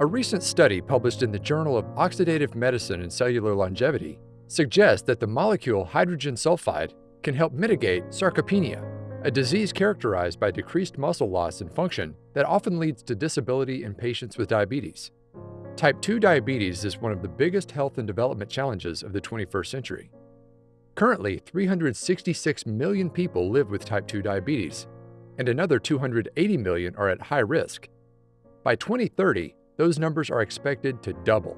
A recent study published in the Journal of Oxidative Medicine and Cellular Longevity suggests that the molecule hydrogen sulfide can help mitigate sarcopenia, a disease characterized by decreased muscle loss and function that often leads to disability in patients with diabetes. Type 2 diabetes is one of the biggest health and development challenges of the 21st century. Currently, 366 million people live with type 2 diabetes, and another 280 million are at high risk. By 2030, those numbers are expected to double.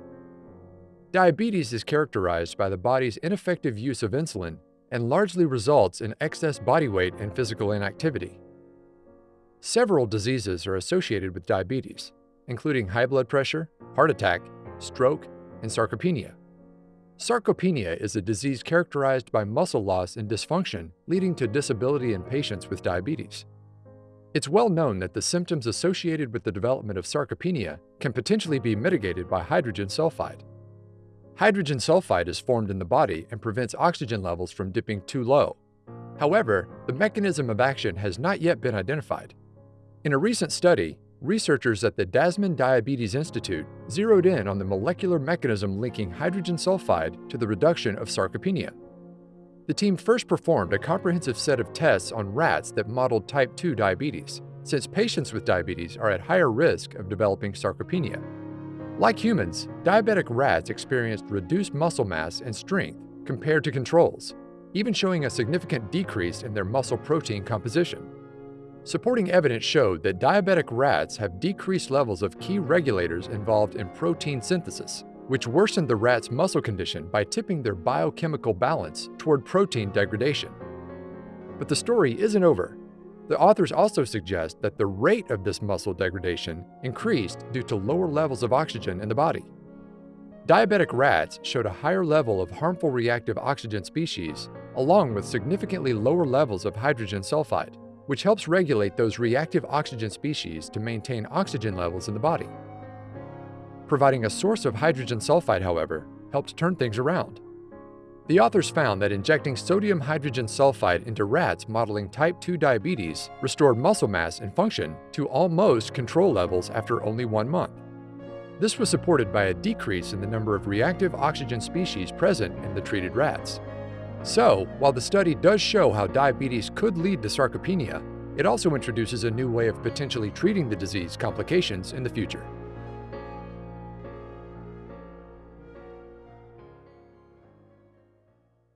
Diabetes is characterized by the body's ineffective use of insulin and largely results in excess body weight and physical inactivity. Several diseases are associated with diabetes, including high blood pressure, heart attack, stroke, and sarcopenia. Sarcopenia is a disease characterized by muscle loss and dysfunction leading to disability in patients with diabetes. It's well known that the symptoms associated with the development of sarcopenia can potentially be mitigated by hydrogen sulfide. Hydrogen sulfide is formed in the body and prevents oxygen levels from dipping too low. However, the mechanism of action has not yet been identified. In a recent study, researchers at the Dasman Diabetes Institute zeroed in on the molecular mechanism linking hydrogen sulfide to the reduction of sarcopenia. The team first performed a comprehensive set of tests on rats that modeled type 2 diabetes, since patients with diabetes are at higher risk of developing sarcopenia. Like humans, diabetic rats experienced reduced muscle mass and strength compared to controls, even showing a significant decrease in their muscle protein composition. Supporting evidence showed that diabetic rats have decreased levels of key regulators involved in protein synthesis, which worsened the rat's muscle condition by tipping their biochemical balance toward protein degradation. But the story isn't over. The authors also suggest that the rate of this muscle degradation increased due to lower levels of oxygen in the body. Diabetic rats showed a higher level of harmful reactive oxygen species, along with significantly lower levels of hydrogen sulfide which helps regulate those reactive oxygen species to maintain oxygen levels in the body. Providing a source of hydrogen sulfide, however, helped turn things around. The authors found that injecting sodium hydrogen sulfide into rats modeling type 2 diabetes restored muscle mass and function to almost control levels after only one month. This was supported by a decrease in the number of reactive oxygen species present in the treated rats. So, while the study does show how diabetes could lead to sarcopenia, it also introduces a new way of potentially treating the disease complications in the future.